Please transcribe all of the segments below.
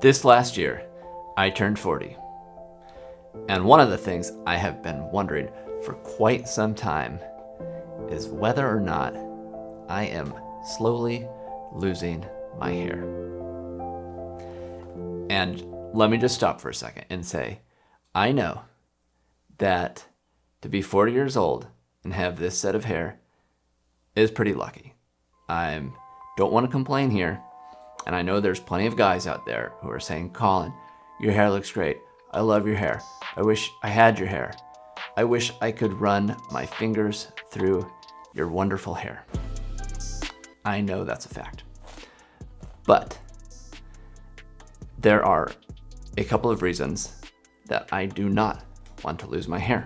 This last year, I turned 40. And one of the things I have been wondering for quite some time is whether or not I am slowly losing my hair. And let me just stop for a second and say, I know that to be 40 years old and have this set of hair is pretty lucky. I don't want to complain here, and I know there's plenty of guys out there who are saying, Colin, your hair looks great. I love your hair. I wish I had your hair. I wish I could run my fingers through your wonderful hair. I know that's a fact. But there are a couple of reasons that I do not want to lose my hair.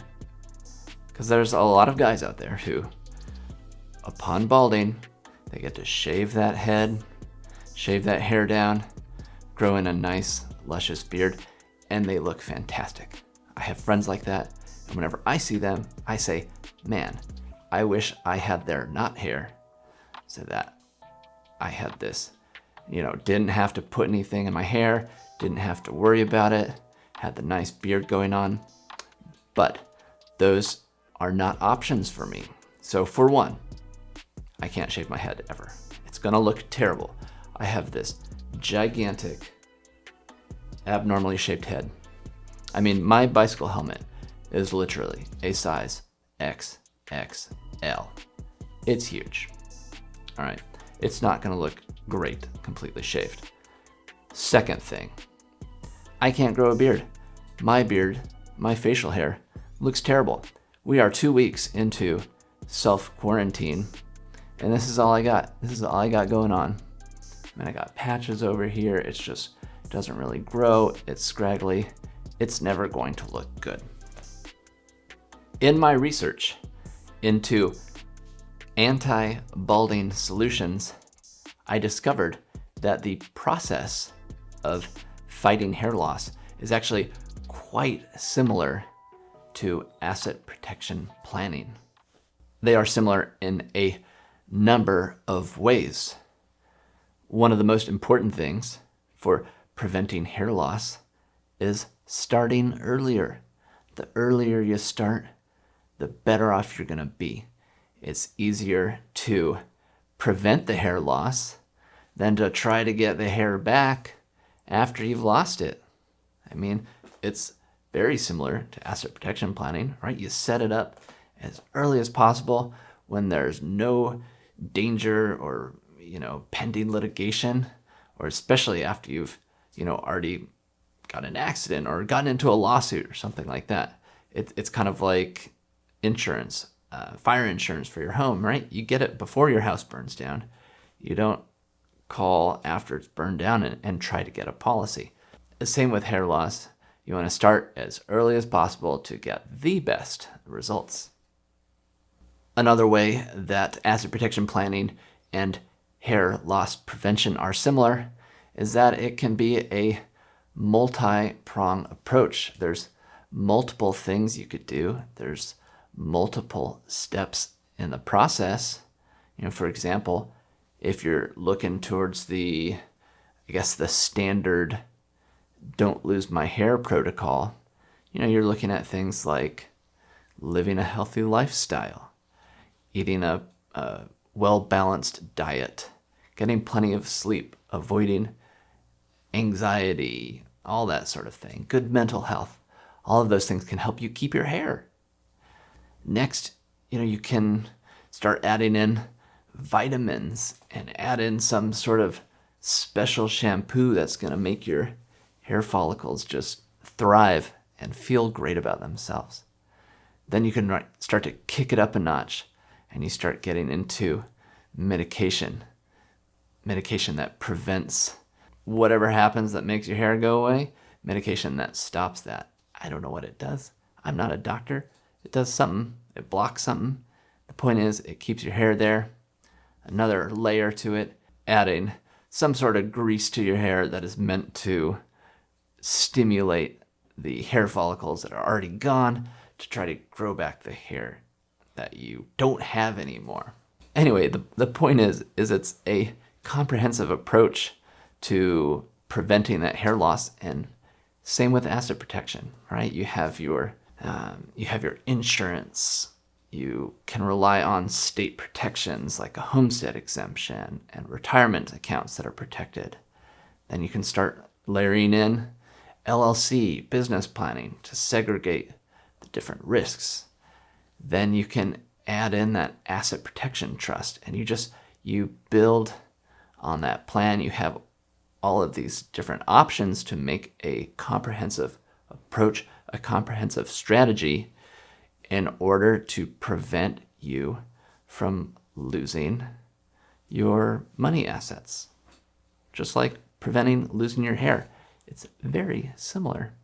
Because there's a lot of guys out there who, upon balding, they get to shave that head, shave that hair down, grow in a nice, luscious beard, and they look fantastic. I have friends like that, and whenever I see them, I say, man, I wish I had their not hair so that I had this, you know, didn't have to put anything in my hair, didn't have to worry about it, had the nice beard going on. But those are not options for me. So for one, I can't shave my head ever. It's gonna look terrible. I have this gigantic, abnormally shaped head. I mean, my bicycle helmet is literally a size XXL. It's huge. All right, it's not gonna look great completely shaved. Second thing, I can't grow a beard. My beard, my facial hair, looks terrible. We are two weeks into self-quarantine, and this is all I got. This is all I got going on. And I got patches over here. It's just doesn't really grow. It's scraggly. It's never going to look good. In my research into anti-balding solutions, I discovered that the process of fighting hair loss is actually quite similar to asset protection planning. They are similar in a number of ways. One of the most important things for preventing hair loss is starting earlier. The earlier you start, the better off you're gonna be. It's easier to prevent the hair loss than to try to get the hair back after you've lost it. I mean, it's very similar to asset protection planning, right? You set it up as early as possible when there's no danger or, you know, pending litigation, or especially after you've, you know, already got an accident or gotten into a lawsuit or something like that. It, it's kind of like insurance, uh, fire insurance for your home, right? You get it before your house burns down. You don't call after it's burned down and, and try to get a policy. The same with hair loss. You want to start as early as possible to get the best results. Another way that asset protection planning and hair loss prevention are similar is that it can be a multi-prong approach. There's multiple things you could do. There's multiple steps in the process. You know, for example, if you're looking towards the, I guess the standard don't lose my hair protocol, you know, you're looking at things like living a healthy lifestyle, eating a, a well-balanced diet, getting plenty of sleep, avoiding anxiety, all that sort of thing, good mental health. All of those things can help you keep your hair. Next, you know, you can start adding in vitamins and add in some sort of special shampoo that's going to make your hair follicles just thrive and feel great about themselves. Then you can start to kick it up a notch and you start getting into medication. Medication that prevents whatever happens that makes your hair go away. Medication that stops that. I don't know what it does. I'm not a doctor. It does something. It blocks something. The point is it keeps your hair there. Another layer to it, adding some sort of grease to your hair that is meant to stimulate the hair follicles that are already gone to try to grow back the hair that you don't have anymore. Anyway, the, the point is, is it's a comprehensive approach to preventing that hair loss. And same with asset protection, right? You have your um, you have your insurance. You can rely on state protections like a homestead exemption and retirement accounts that are protected. Then you can start layering in LLC business planning to segregate the different risks. Then you can add in that asset protection trust and you just you build on that plan. You have all of these different options to make a comprehensive approach, a comprehensive strategy in order to prevent you from losing your money assets. Just like preventing losing your hair. It's very similar.